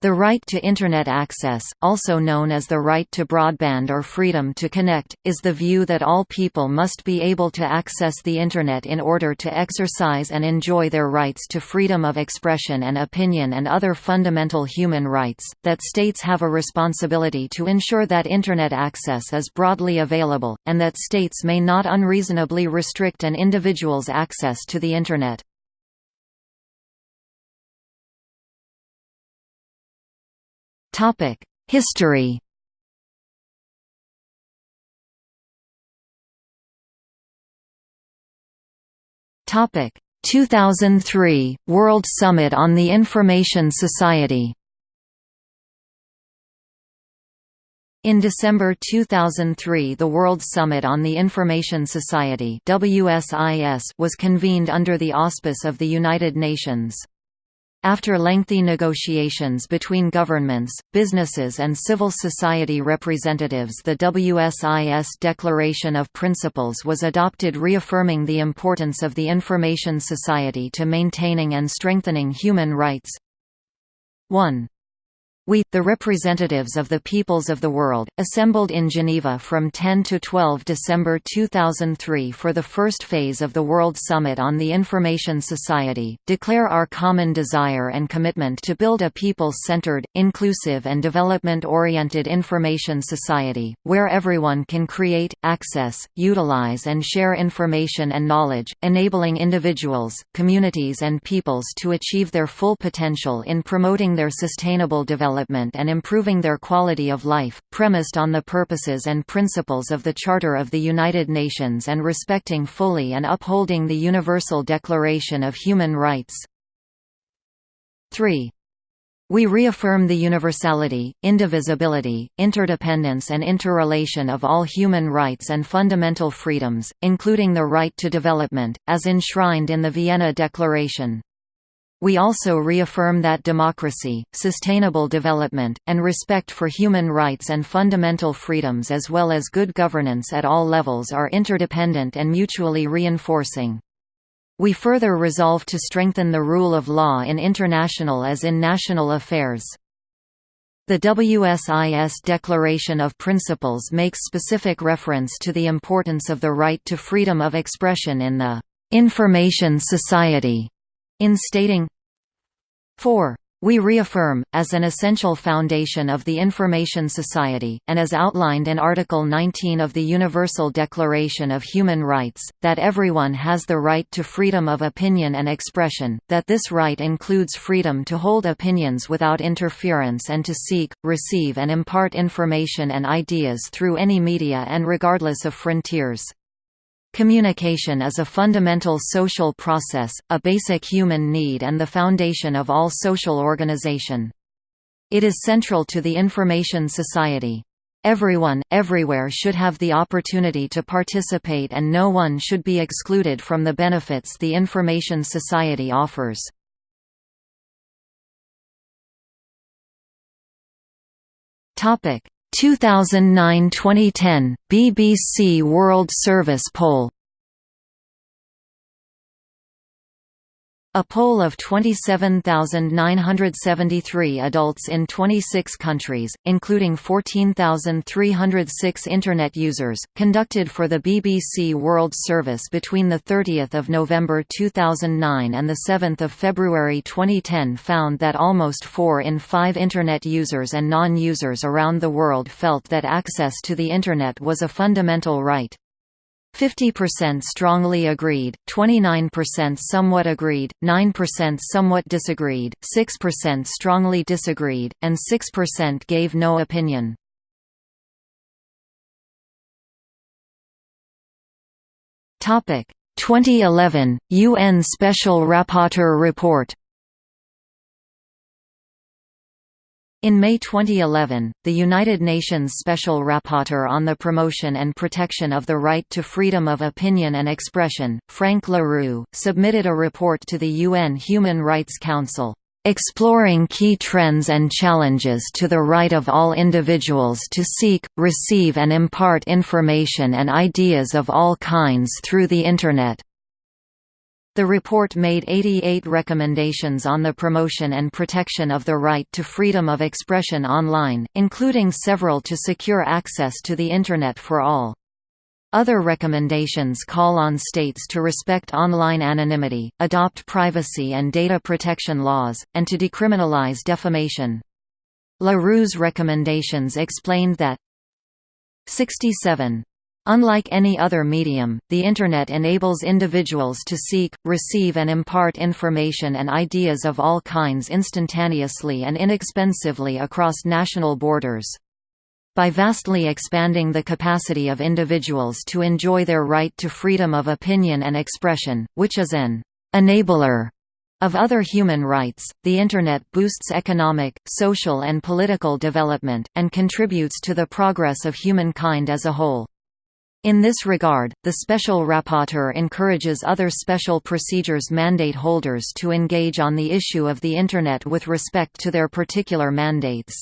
The right to Internet access, also known as the right to broadband or freedom to connect, is the view that all people must be able to access the Internet in order to exercise and enjoy their rights to freedom of expression and opinion and other fundamental human rights, that states have a responsibility to ensure that Internet access is broadly available, and that states may not unreasonably restrict an individual's access to the Internet. History Topic 2003 World Summit on the Information Society In December 2003 the World Summit on the Information Society was convened under the auspice of the United Nations. After lengthy negotiations between governments, businesses and civil society representatives the WSIS Declaration of Principles was adopted reaffirming the importance of the information society to maintaining and strengthening human rights. 1. We, the representatives of the peoples of the world, assembled in Geneva from 10 to 12 December 2003 for the first phase of the World Summit on the Information Society, declare our common desire and commitment to build a people-centered, inclusive and development-oriented information society, where everyone can create, access, utilize and share information and knowledge, enabling individuals, communities and peoples to achieve their full potential in promoting their sustainable development development and improving their quality of life, premised on the purposes and principles of the Charter of the United Nations and respecting fully and upholding the Universal Declaration of Human Rights. 3. We reaffirm the universality, indivisibility, interdependence and interrelation of all human rights and fundamental freedoms, including the right to development, as enshrined in the Vienna Declaration. We also reaffirm that democracy, sustainable development, and respect for human rights and fundamental freedoms as well as good governance at all levels are interdependent and mutually reinforcing. We further resolve to strengthen the rule of law in international as in national affairs. The WSIS Declaration of Principles makes specific reference to the importance of the right to freedom of expression in the information society in stating 4. We reaffirm, as an essential foundation of the Information Society, and as outlined in Article 19 of the Universal Declaration of Human Rights, that everyone has the right to freedom of opinion and expression, that this right includes freedom to hold opinions without interference and to seek, receive and impart information and ideas through any media and regardless of frontiers. Communication is a fundamental social process, a basic human need and the foundation of all social organization. It is central to the information society. Everyone, everywhere should have the opportunity to participate and no one should be excluded from the benefits the information society offers. Topic: 2009–2010, BBC World Service Poll A poll of 27,973 adults in 26 countries, including 14,306 Internet users, conducted for the BBC World Service between 30 November 2009 and 7 February 2010 found that almost 4 in 5 Internet users and non-users around the world felt that access to the Internet was a fundamental right. 50% strongly agreed, 29% somewhat agreed, 9% somewhat disagreed, 6% strongly disagreed, and 6% gave no opinion. Topic 2011 UN Special Rapporteur Report In May 2011, the United Nations Special Rapporteur on the Promotion and Protection of the Right to Freedom of Opinion and Expression, Frank La Rue, submitted a report to the UN Human Rights Council, "...exploring key trends and challenges to the right of all individuals to seek, receive and impart information and ideas of all kinds through the Internet." The report made 88 recommendations on the promotion and protection of the right to freedom of expression online, including several to secure access to the Internet for all. Other recommendations call on states to respect online anonymity, adopt privacy and data protection laws, and to decriminalize defamation. LaRue's recommendations explained that 67. Unlike any other medium, the Internet enables individuals to seek, receive and impart information and ideas of all kinds instantaneously and inexpensively across national borders. By vastly expanding the capacity of individuals to enjoy their right to freedom of opinion and expression, which is an enabler of other human rights, the Internet boosts economic, social and political development, and contributes to the progress of humankind as a whole. In this regard, the Special Rapporteur encourages other special procedures mandate holders to engage on the issue of the Internet with respect to their particular mandates.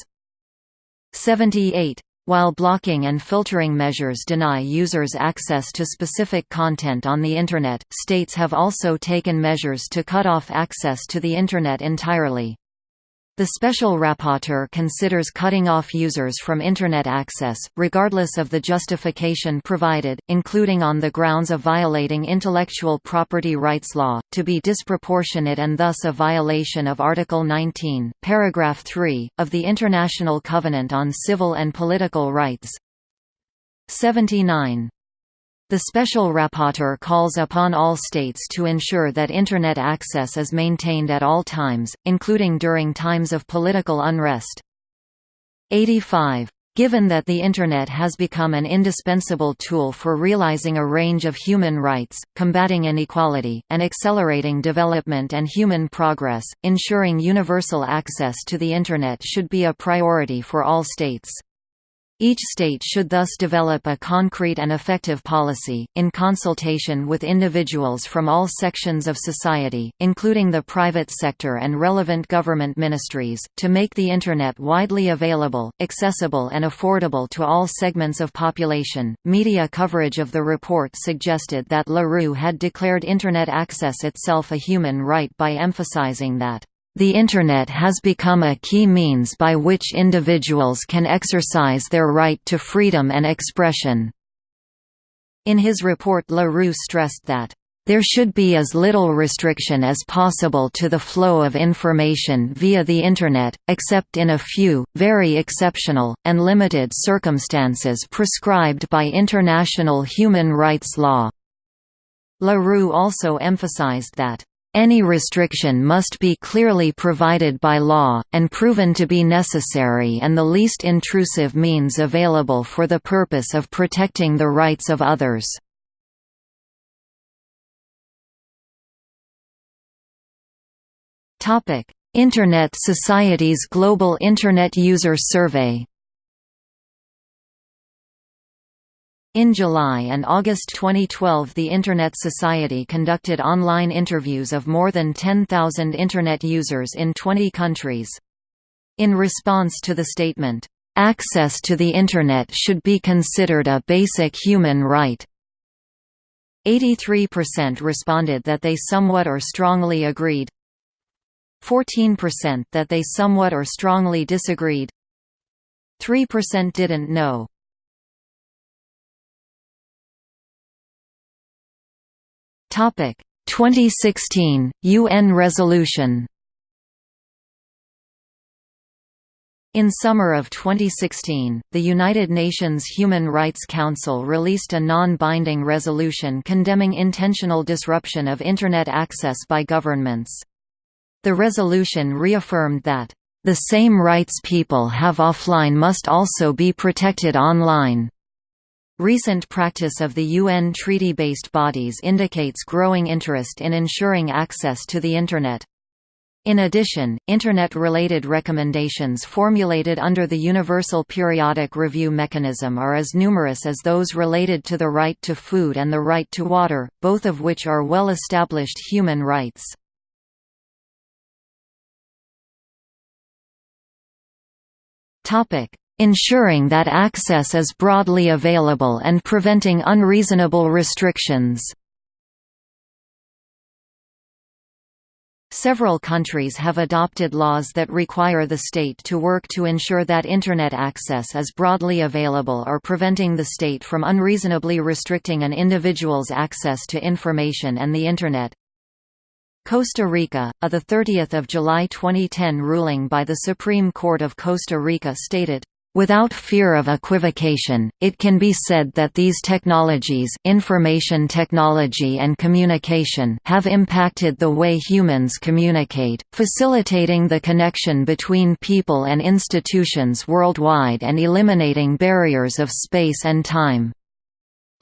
78. While blocking and filtering measures deny users access to specific content on the Internet, states have also taken measures to cut off access to the Internet entirely. The Special Rapporteur considers cutting off users from Internet access, regardless of the justification provided, including on the grounds of violating intellectual property rights law, to be disproportionate and thus a violation of Article 19, paragraph 3, of the International Covenant on Civil and Political Rights. 79. The Special Rapporteur calls upon all states to ensure that Internet access is maintained at all times, including during times of political unrest. 85. Given that the Internet has become an indispensable tool for realizing a range of human rights, combating inequality, and accelerating development and human progress, ensuring universal access to the Internet should be a priority for all states. Each state should thus develop a concrete and effective policy, in consultation with individuals from all sections of society, including the private sector and relevant government ministries, to make the Internet widely available, accessible, and affordable to all segments of population. Media coverage of the report suggested that LaRue had declared Internet access itself a human right by emphasizing that the Internet has become a key means by which individuals can exercise their right to freedom and expression. In his report LaRue stressed that, "...there should be as little restriction as possible to the flow of information via the Internet, except in a few, very exceptional, and limited circumstances prescribed by international human rights law." LaRue also emphasized that any restriction must be clearly provided by law, and proven to be necessary and the least intrusive means available for the purpose of protecting the rights of others. Internet Society's Global Internet User Survey In July and August 2012 the Internet Society conducted online interviews of more than 10,000 Internet users in 20 countries. In response to the statement, "...access to the Internet should be considered a basic human right," 83% responded that they somewhat or strongly agreed 14% that they somewhat or strongly disagreed 3% didn't know Topic 2016 UN resolution In summer of 2016, the United Nations Human Rights Council released a non-binding resolution condemning intentional disruption of Internet access by governments. The resolution reaffirmed that, "...the same rights people have offline must also be protected online." Recent practice of the UN treaty-based bodies indicates growing interest in ensuring access to the Internet. In addition, Internet-related recommendations formulated under the Universal Periodic Review Mechanism are as numerous as those related to the right to food and the right to water, both of which are well-established human rights. Ensuring that access is broadly available and preventing unreasonable restrictions. Several countries have adopted laws that require the state to work to ensure that Internet access is broadly available or preventing the state from unreasonably restricting an individual's access to information and the Internet. Costa Rica, a 30 July 2010 ruling by the Supreme Court of Costa Rica stated, Without fear of equivocation, it can be said that these technologies information technology and communication have impacted the way humans communicate, facilitating the connection between people and institutions worldwide and eliminating barriers of space and time.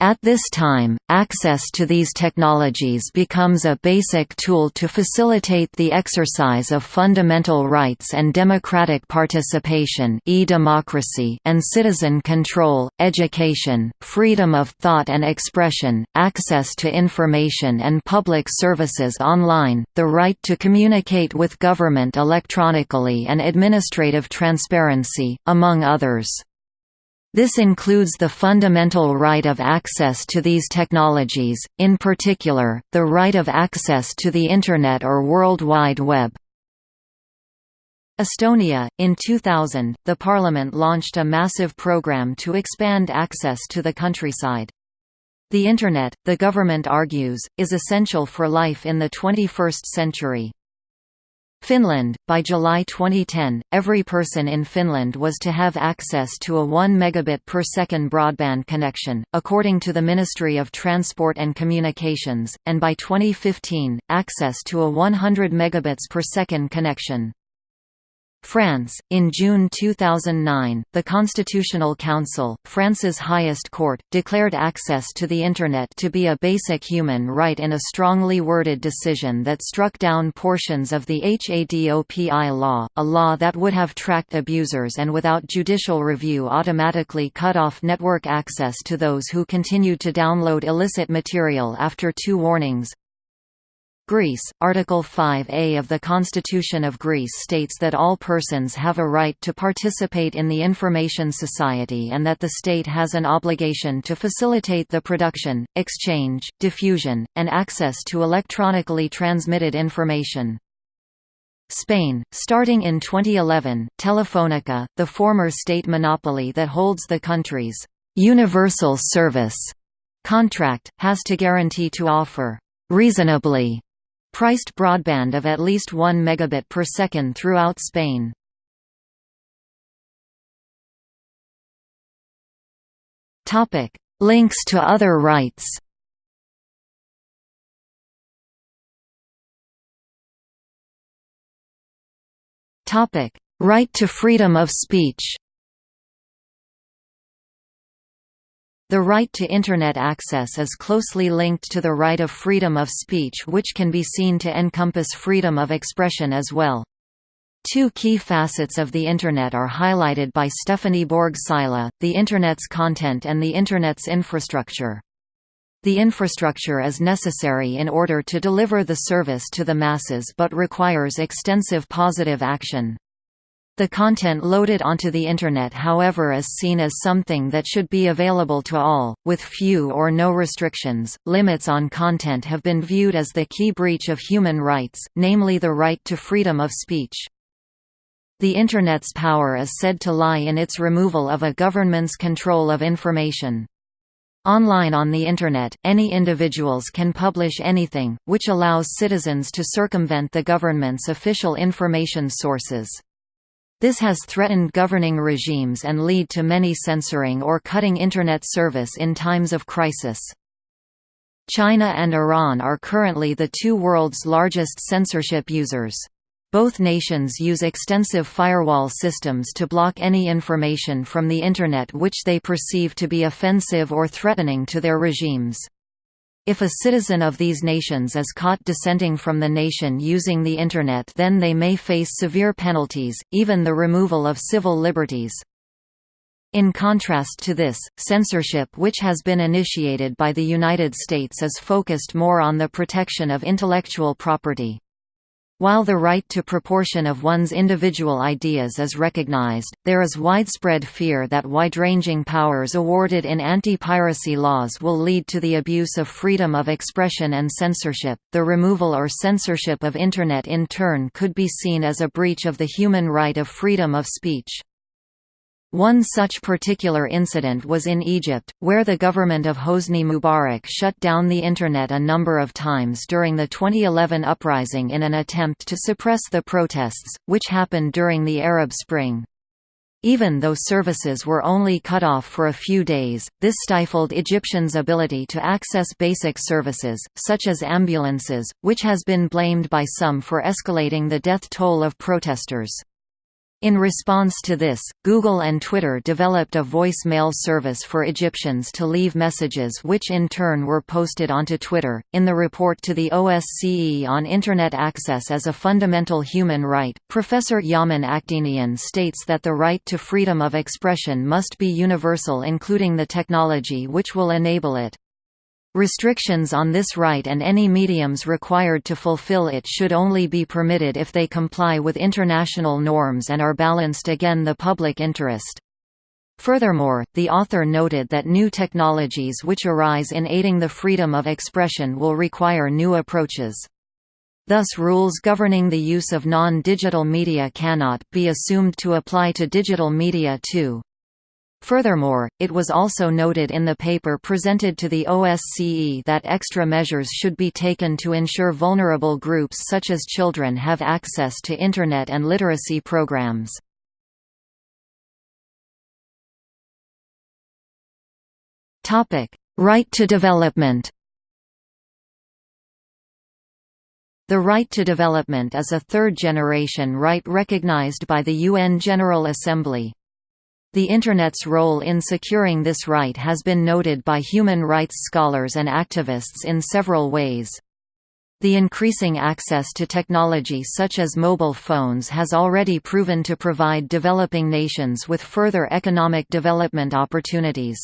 At this time, access to these technologies becomes a basic tool to facilitate the exercise of fundamental rights and democratic participation e-democracy and citizen control, education, freedom of thought and expression, access to information and public services online, the right to communicate with government electronically and administrative transparency, among others. This includes the fundamental right of access to these technologies, in particular, the right of access to the Internet or World Wide Web. Estonia In 2000, the parliament launched a massive program to expand access to the countryside. The Internet, the government argues, is essential for life in the 21st century. Finland By July 2010, every person in Finland was to have access to a 1 megabit per second broadband connection, according to the Ministry of Transport and Communications, and by 2015, access to a 100 megabits per second connection. France, in June 2009, the Constitutional Council, France's highest court, declared access to the Internet to be a basic human right in a strongly worded decision that struck down portions of the HADOPI law, a law that would have tracked abusers and without judicial review automatically cut off network access to those who continued to download illicit material after two warnings. Greece, Article 5a of the Constitution of Greece states that all persons have a right to participate in the information society and that the state has an obligation to facilitate the production, exchange, diffusion, and access to electronically transmitted information. Spain, starting in 2011, Telefónica, the former state monopoly that holds the country's «universal service» contract, has to guarantee to offer «reasonably» priced broadband of at least 1 megabit per second throughout Spain. Topic: Links to other rights. Topic: Right to freedom of speech. The right to Internet access is closely linked to the right of freedom of speech which can be seen to encompass freedom of expression as well. Two key facets of the Internet are highlighted by Stephanie Borg Psaila, the Internet's content and the Internet's infrastructure. The infrastructure is necessary in order to deliver the service to the masses but requires extensive positive action. The content loaded onto the Internet however is seen as something that should be available to all, with few or no restrictions. Limits on content have been viewed as the key breach of human rights, namely the right to freedom of speech. The Internet's power is said to lie in its removal of a government's control of information. Online on the Internet, any individuals can publish anything, which allows citizens to circumvent the government's official information sources. This has threatened governing regimes and lead to many censoring or cutting Internet service in times of crisis. China and Iran are currently the two world's largest censorship users. Both nations use extensive firewall systems to block any information from the Internet which they perceive to be offensive or threatening to their regimes. If a citizen of these nations is caught dissenting from the nation using the Internet then they may face severe penalties, even the removal of civil liberties. In contrast to this, censorship which has been initiated by the United States is focused more on the protection of intellectual property. While the right to proportion of one's individual ideas is recognized, there is widespread fear that wide-ranging powers awarded in anti-piracy laws will lead to the abuse of freedom of expression and censorship. The removal or censorship of Internet in turn could be seen as a breach of the human right of freedom of speech. One such particular incident was in Egypt, where the government of Hosni Mubarak shut down the Internet a number of times during the 2011 uprising in an attempt to suppress the protests, which happened during the Arab Spring. Even though services were only cut off for a few days, this stifled Egyptians' ability to access basic services, such as ambulances, which has been blamed by some for escalating the death toll of protesters. In response to this, Google and Twitter developed a voice-mail service for Egyptians to leave messages which in turn were posted onto Twitter. In the report to the OSCE on Internet access as a fundamental human right, Professor Yaman Akdeniz states that the right to freedom of expression must be universal including the technology which will enable it. Restrictions on this right and any mediums required to fulfill it should only be permitted if they comply with international norms and are balanced again the public interest. Furthermore, the author noted that new technologies which arise in aiding the freedom of expression will require new approaches. Thus rules governing the use of non-digital media cannot be assumed to apply to digital media too. Furthermore, it was also noted in the paper presented to the OSCE that extra measures should be taken to ensure vulnerable groups such as children have access to Internet and literacy programs. Right to development The right to development is a third-generation right recognized by the UN General Assembly. The Internet's role in securing this right has been noted by human rights scholars and activists in several ways. The increasing access to technology such as mobile phones has already proven to provide developing nations with further economic development opportunities.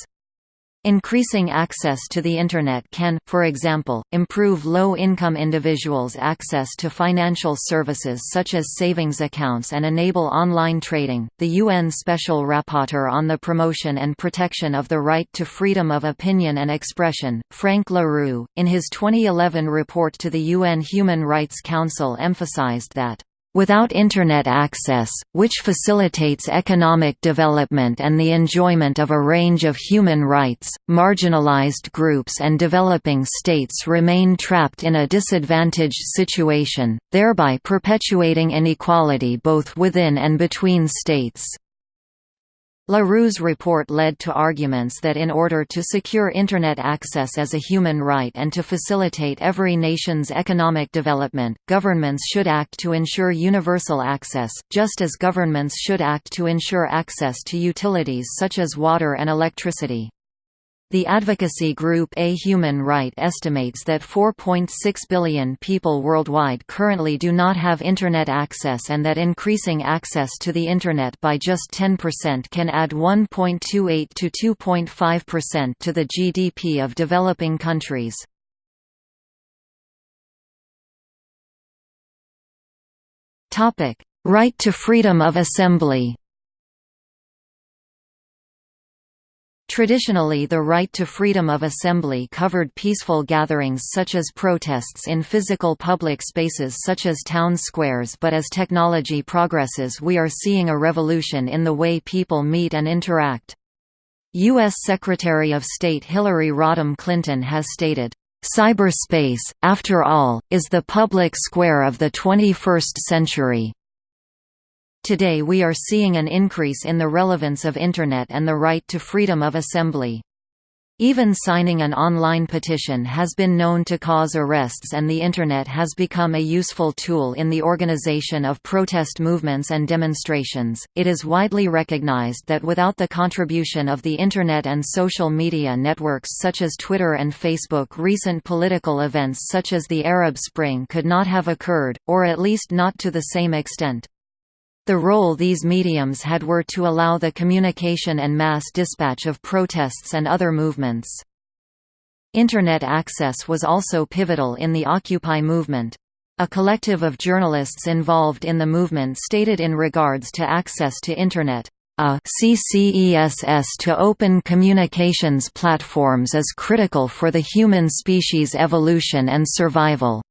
Increasing access to the Internet can, for example, improve low-income individuals' access to financial services such as savings accounts and enable online trading. The UN Special Rapporteur on the Promotion and Protection of the Right to Freedom of Opinion and Expression, Frank La Rue, in his 2011 report to the UN Human Rights Council emphasized that Without Internet access, which facilitates economic development and the enjoyment of a range of human rights, marginalized groups and developing states remain trapped in a disadvantaged situation, thereby perpetuating inequality both within and between states. La Rue's report led to arguments that in order to secure Internet access as a human right and to facilitate every nation's economic development, governments should act to ensure universal access, just as governments should act to ensure access to utilities such as water and electricity. The advocacy group A Human Right estimates that 4.6 billion people worldwide currently do not have Internet access and that increasing access to the Internet by just 10% can add 1.28 to 2.5% to the GDP of developing countries. Right to freedom of assembly Traditionally the right to freedom of assembly covered peaceful gatherings such as protests in physical public spaces such as town squares but as technology progresses we are seeing a revolution in the way people meet and interact. U.S. Secretary of State Hillary Rodham Clinton has stated, "...cyberspace, after all, is the public square of the 21st century." Today we are seeing an increase in the relevance of Internet and the right to freedom of assembly. Even signing an online petition has been known to cause arrests and the Internet has become a useful tool in the organization of protest movements and demonstrations. It is widely recognized that without the contribution of the Internet and social media networks such as Twitter and Facebook recent political events such as the Arab Spring could not have occurred, or at least not to the same extent. The role these mediums had were to allow the communication and mass dispatch of protests and other movements. Internet access was also pivotal in the Occupy movement. a collective of journalists involved in the movement stated in regards to access to Internet, a CCESS to open communications platforms is critical for the human species' evolution and survival.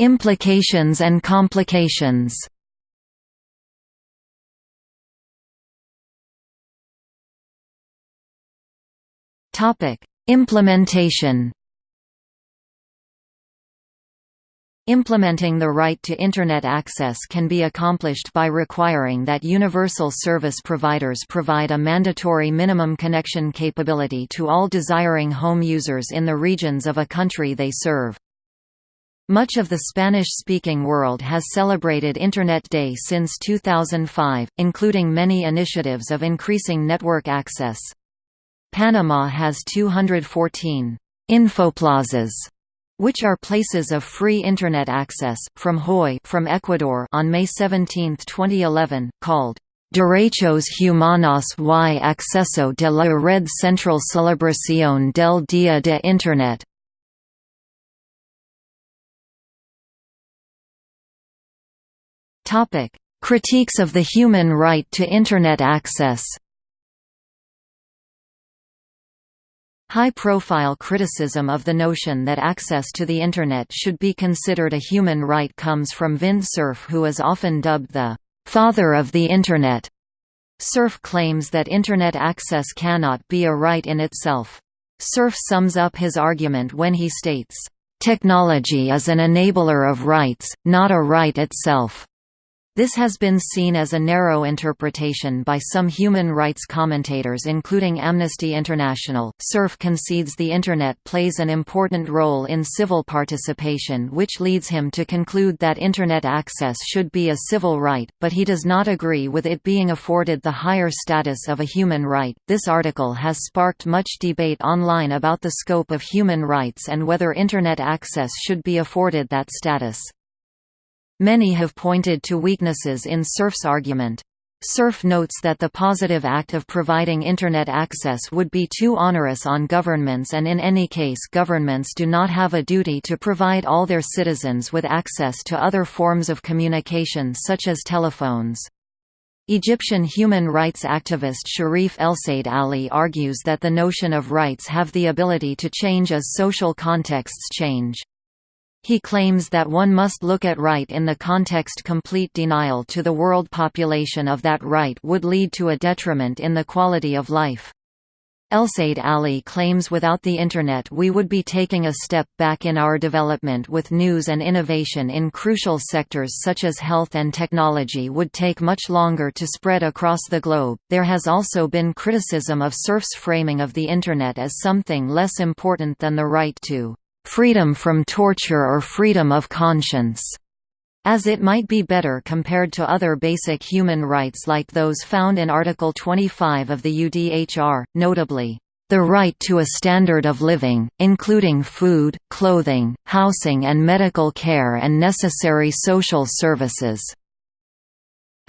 Implications and complications Topic: Implementation Implementing the right to Internet access can be accomplished by requiring that universal service providers provide a mandatory minimum connection capability to all desiring home users in the regions of a country they serve. Much of the Spanish-speaking world has celebrated Internet Day since 2005, including many initiatives of increasing network access. Panama has 214 infoplazas which are places of free internet access from Hoy from Ecuador on May 17, 2011, called Derechos Humanos y Acceso de la Red Central Celebración del Día de Internet. Topic: Critiques of the human right to internet access. High-profile criticism of the notion that access to the Internet should be considered a human right comes from Vint Cerf who is often dubbed the «father of the Internet». Cerf claims that Internet access cannot be a right in itself. Cerf sums up his argument when he states, "...technology is an enabler of rights, not a right itself." This has been seen as a narrow interpretation by some human rights commentators including Amnesty International. Cerf concedes the Internet plays an important role in civil participation which leads him to conclude that Internet access should be a civil right, but he does not agree with it being afforded the higher status of a human right. This article has sparked much debate online about the scope of human rights and whether Internet access should be afforded that status. Many have pointed to weaknesses in Cerf's argument. Cerf notes that the positive act of providing Internet access would be too onerous on governments and in any case governments do not have a duty to provide all their citizens with access to other forms of communication such as telephones. Egyptian human rights activist Sherif Elsayed-Ali argues that the notion of rights have the ability to change as social contexts change. He claims that one must look at right in the context complete denial to the world population of that right would lead to a detriment in the quality of life. Elsayed-Ali claims without the Internet we would be taking a step back in our development with news and innovation in crucial sectors such as health and technology would take much longer to spread across the globe. There has also been criticism of Cerf's framing of the Internet as something less important than the right to freedom from torture or freedom of conscience, as it might be better compared to other basic human rights like those found in Article 25 of the UDHR, notably, the right to a standard of living, including food, clothing, housing and medical care and necessary social services.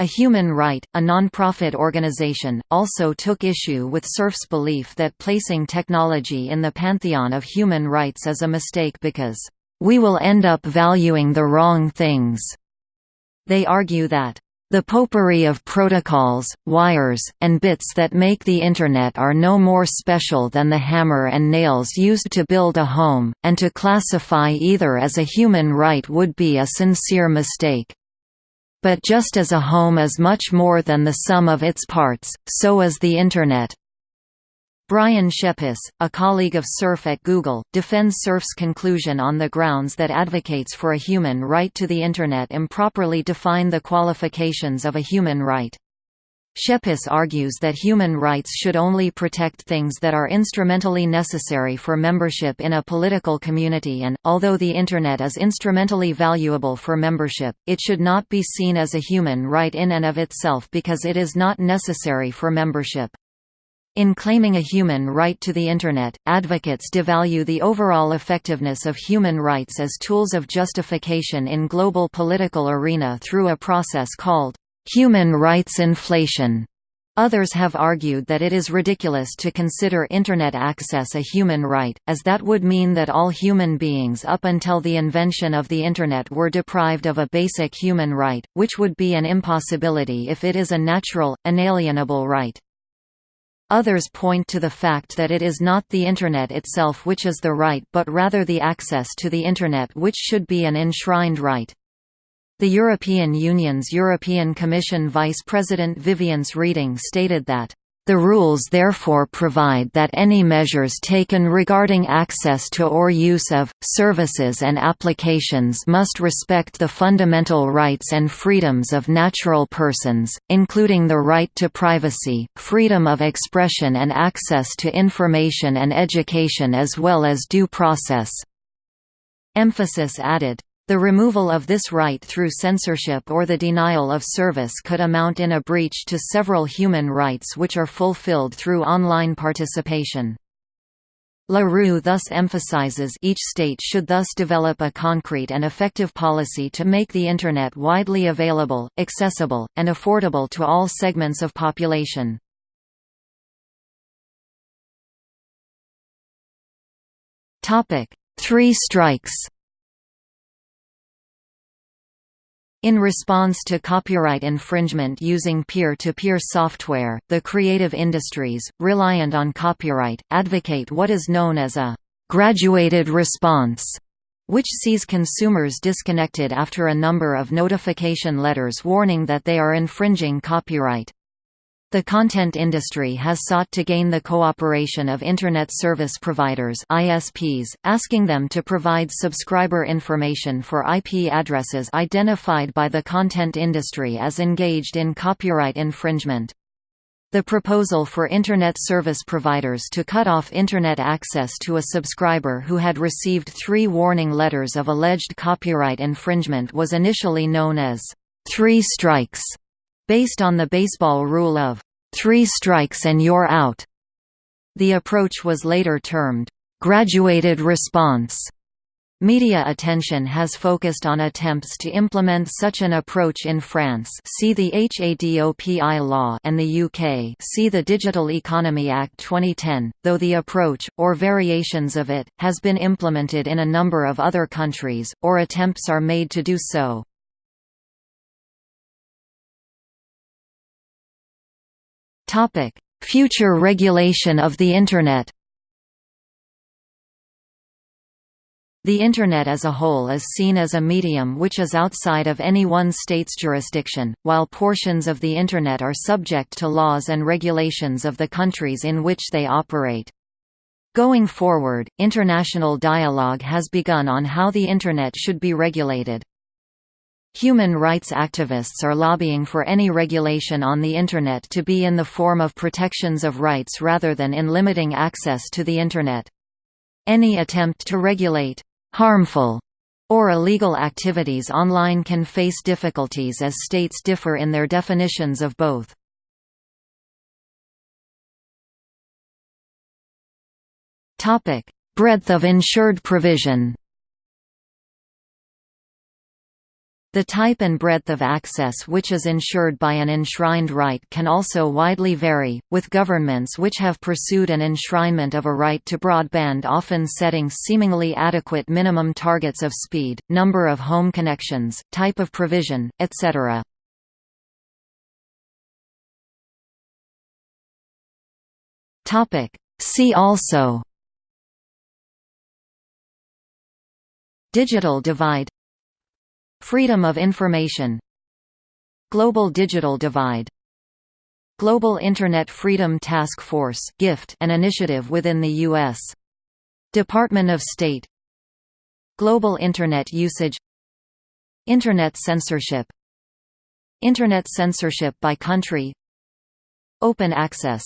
A Human Right, a non-profit organization, also took issue with Cerf's belief that placing technology in the pantheon of human rights is a mistake because, "...we will end up valuing the wrong things." They argue that, the potpourri of protocols, wires, and bits that make the Internet are no more special than the hammer and nails used to build a home, and to classify either as a human right would be a sincere mistake. But just as a home is much more than the sum of its parts, so is the Internet. Brian Skepys, a colleague of Cerf at Google, defends Cerf's conclusion on the grounds that advocates for a human right to the Internet improperly define the qualifications of a human right. Skepys argues that human rights should only protect things that are instrumentally necessary for membership in a political community and, although the Internet is instrumentally valuable for membership, it should not be seen as a human right in and of itself because it is not necessary for membership. In claiming a human right to the Internet, advocates devalue the overall effectiveness of human rights as tools of justification in global political arena through a process called human rights inflation. Others have argued that it is ridiculous to consider Internet access a human right, as that would mean that all human beings up until the invention of the Internet were deprived of a basic human right, which would be an impossibility if it is a natural, inalienable right. Others point to the fact that it is not the Internet itself which is the right but rather the access to the Internet which should be an enshrined right. The European Union's European Commission Vice President Viviane Reding stated that the rules therefore provide that any measures taken regarding access to or use of, services and applications must respect the fundamental rights and freedoms of natural persons, including the right to privacy, freedom of expression and access to information and education as well as due process." Emphasis added, the removal of this right through censorship or the denial of service could amount in a breach to several human rights which are fulfilled through online participation. LaRue thus emphasizes each state should thus develop a concrete and effective policy to make the Internet widely available, accessible, and affordable to all segments of population. Three strikes In response to copyright infringement using peer-to-peer -peer software, the creative industries, reliant on copyright, advocate what is known as a «graduated response», which sees consumers disconnected after a number of notification letters warning that they are infringing copyright. The content industry has sought to gain the cooperation of Internet Service Providers ISPs, asking them to provide subscriber information for IP addresses identified by the content industry as engaged in copyright infringement. The proposal for Internet service providers to cut off Internet access to a subscriber who had received three warning letters of alleged copyright infringement was initially known as three strikes based on the baseball rule of three strikes and you're out. The approach was later termed graduated response. Media attention has focused on attempts to implement such an approach in France see the HADOPI law and the UK see the Digital Economy Act 2010, though the approach, or variations of it, has been implemented in a number of other countries, or attempts are made to do so. Topic: Future regulation of the Internet. The Internet as a whole is seen as a medium which is outside of any one state's jurisdiction, while portions of the Internet are subject to laws and regulations of the countries in which they operate. Going forward, international dialogue has begun on how the Internet should be regulated. Human rights activists are lobbying for any regulation on the Internet to be in the form of protections of rights rather than in limiting access to the Internet. Any attempt to regulate harmful or illegal activities online can face difficulties as states differ in their definitions of both. Breadth of insured provision The type and breadth of access which is ensured by an enshrined right can also widely vary, with governments which have pursued an enshrinement of a right to broadband often setting seemingly adequate minimum targets of speed, number of home connections, type of provision, etc. See also Digital divide Freedom of information. Global digital divide. Global Internet Freedom Task Force GIFT an initiative within the U.S. Department of State. Global Internet usage. Internet censorship. Internet censorship by country. Open access